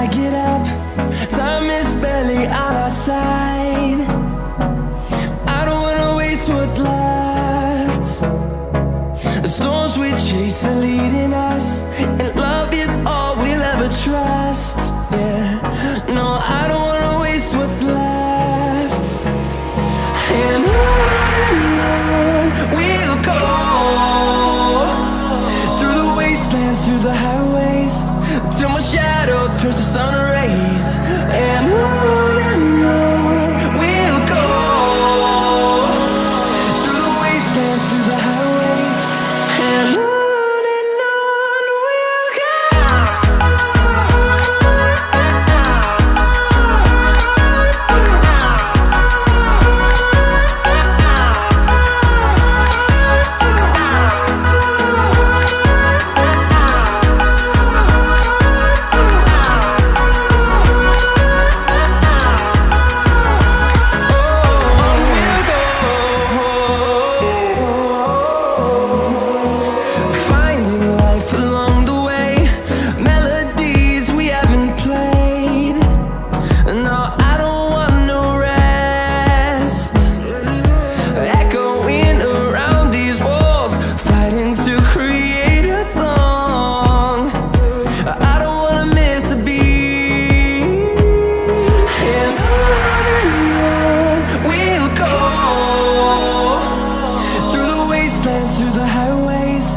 I get out. the sun through the highways.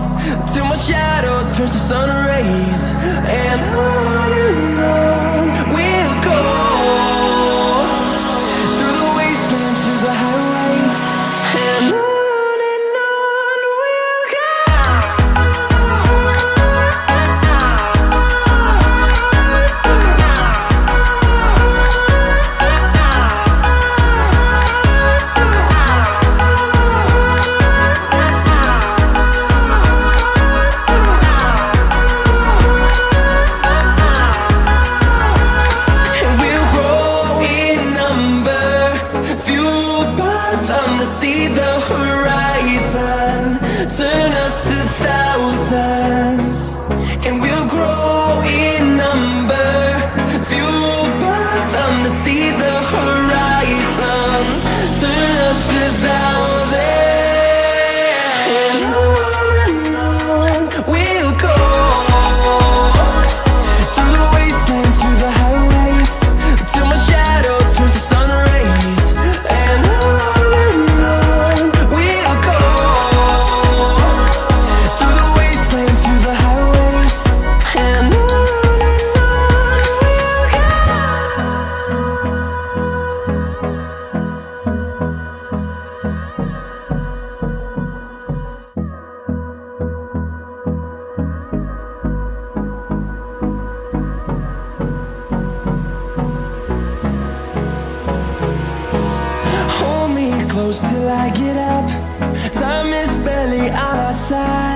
Till my shadow turns to sun rays. And I see the horizon close till I get up. Time is barely on our side.